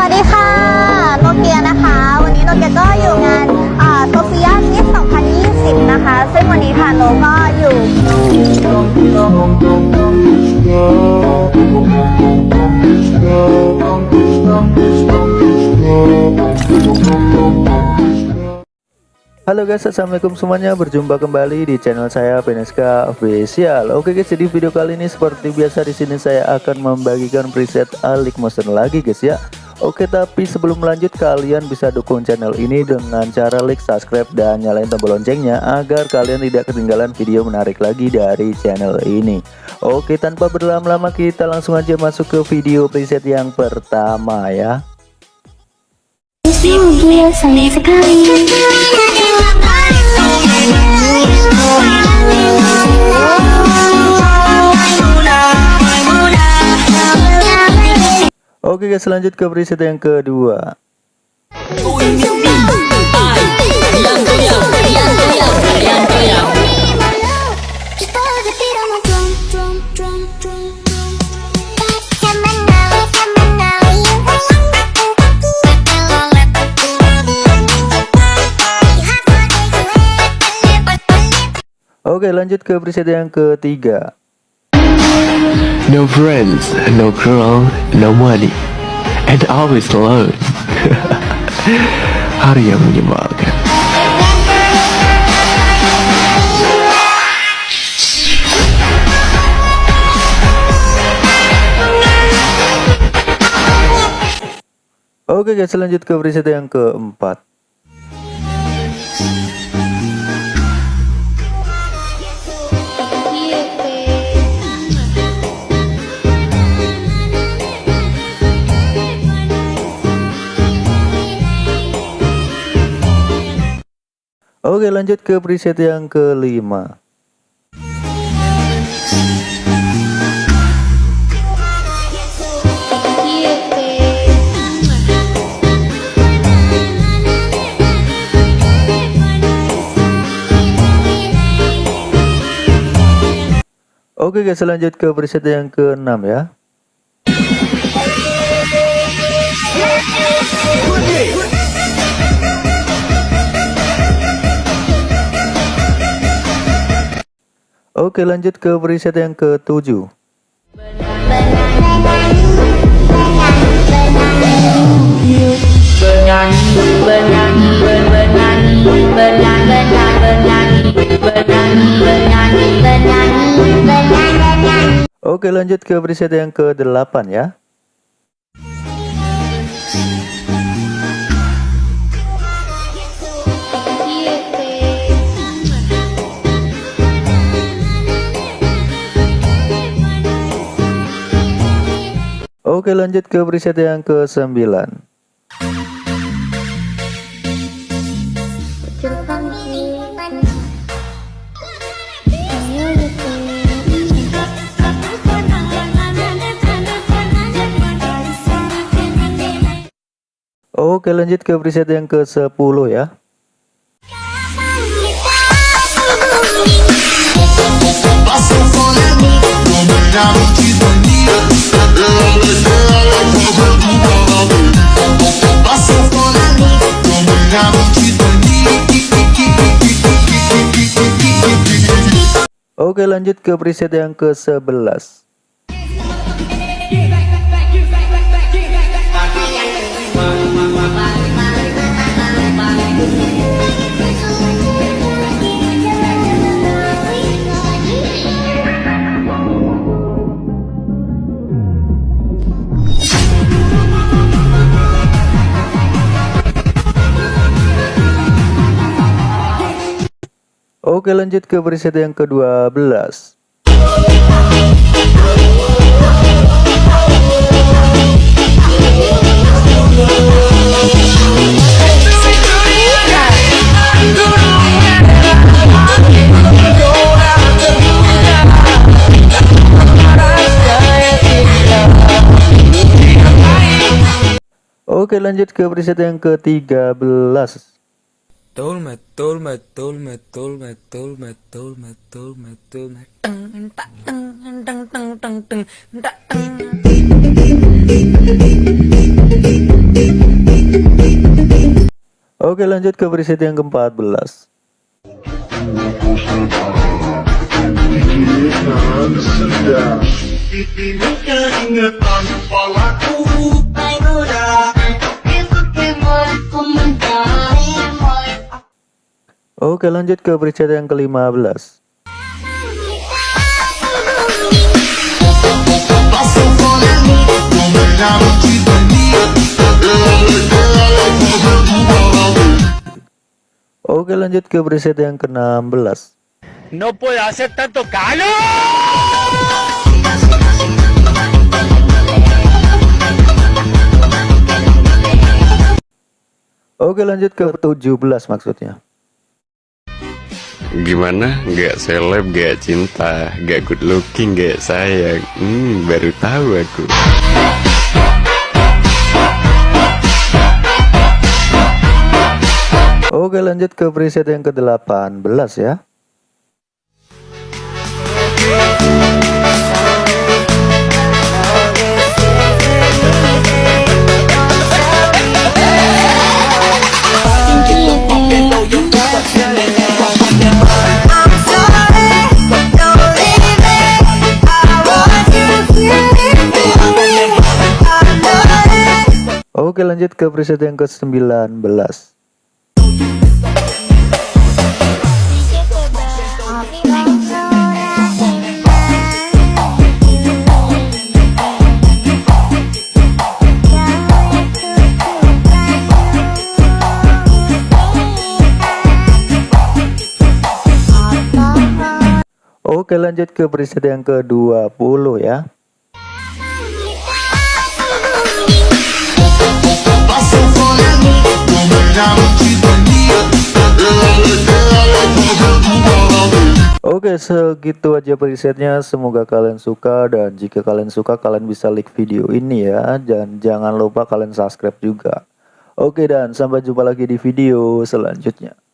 วัสดีค่ะ โนเกียนะคะ วันนี้โนเกียก็อยู่งานโซเฟียมิส2020 นะคะ ซึ่งวันนี้ค่ะโนก็อยู่ Halo guys, assalamualaikum semuanya. Berjumpa kembali di channel saya Peneska Official. Oke guys, jadi video kali ini seperti biasa di sini saya akan membagikan preset Alik Motion lagi guys ya. Oke, tapi sebelum lanjut kalian bisa dukung channel ini dengan cara like, subscribe dan nyalain tombol loncengnya agar kalian tidak ketinggalan video menarik lagi dari channel ini. Oke, tanpa berlama-lama kita langsung aja masuk ke video preset yang pertama ya. Sayang sekali Oke guys, lanjut ke preset yang kedua. Oke, lanjut ke preset yang ketiga. No friends, no girl, no money, and always alone. Hari yang menyebalkan. Oke guys, lanjut ke preset yang keempat. Oke lanjut ke preset yang kelima. Oke guys lanjut ke preset yang keenam ya Oke lanjut ke preset yang ketujuh. Oke lanjut ke preset yang ke-8 ya Oke lanjut ke preset yang ke-9 Oke lanjut ke preset yang ke-10 ya Oke lanjut ke preset yang ke-11 Oke lanjut ke preset yang ke-12 Oke lanjut ke preset yang ke-13 Betul, betul, betul, betul, betul, betul, betul, betul, betul. Oke lanjut ke preset yang ke-14 Ini kepalaku. Oke lanjut ke preset yang ke-15 Oke lanjut ke preset yang ke-16 No puedo hacer tanto calor. Oke lanjut ke 17 maksudnya Gimana? Gak seleb, gak cinta, gak good looking, gak sayang. Hmm, baru tahu aku. Oke lanjut ke preset yang ke-18 ya Oke lanjut ke preset yang ke-19 Oke lanjut ke preset yang ke-20 ya Oke segitu aja presetnya. Semoga kalian suka dan jika kalian suka kalian bisa like video ini ya. Dan jangan lupa kalian subscribe juga. Oke dan sampai jumpa lagi di video selanjutnya